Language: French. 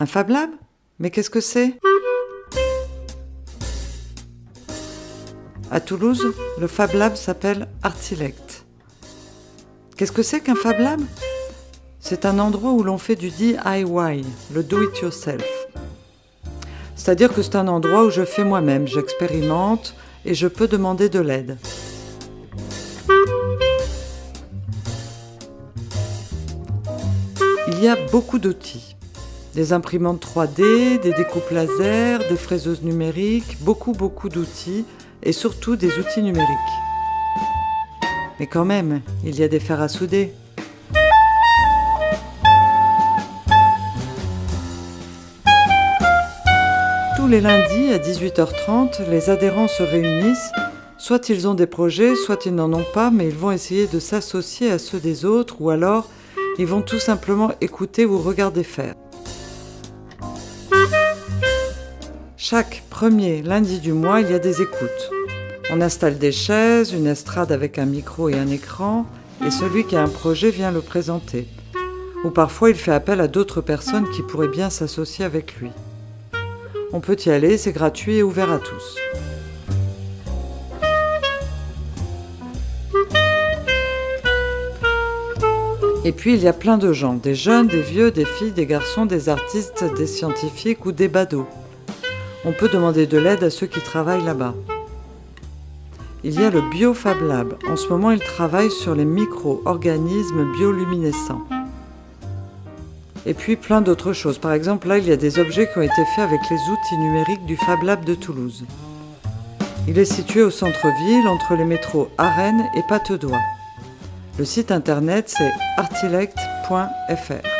Un Fab Lab? Mais qu'est-ce que c'est? À Toulouse, le Fab Lab s'appelle Artilect. Qu'est-ce que c'est qu'un Fab Lab? C'est un endroit où l'on fait du DIY, le do-it-yourself. C'est-à-dire que c'est un endroit où je fais moi-même, j'expérimente et je peux demander de l'aide. Il y a beaucoup d'outils. Des imprimantes 3D, des découpes laser, des fraiseuses numériques, beaucoup beaucoup d'outils et surtout des outils numériques. Mais quand même, il y a des fers à souder. Tous les lundis à 18h30, les adhérents se réunissent. Soit ils ont des projets, soit ils n'en ont pas, mais ils vont essayer de s'associer à ceux des autres, ou alors ils vont tout simplement écouter ou regarder faire. Chaque premier lundi du mois, il y a des écoutes. On installe des chaises, une estrade avec un micro et un écran, et celui qui a un projet vient le présenter. Ou parfois il fait appel à d'autres personnes qui pourraient bien s'associer avec lui. On peut y aller, c'est gratuit et ouvert à tous. Et puis il y a plein de gens, des jeunes, des vieux, des filles, des garçons, des artistes, des scientifiques ou des badauds. On peut demander de l'aide à ceux qui travaillent là-bas. Il y a le BioFab Lab. En ce moment, il travaille sur les micro-organismes bioluminescents. Et puis plein d'autres choses. Par exemple, là, il y a des objets qui ont été faits avec les outils numériques du Fab Lab de Toulouse. Il est situé au centre-ville, entre les métros Arène et Patte d'Oie. Le site internet, c'est artilect.fr.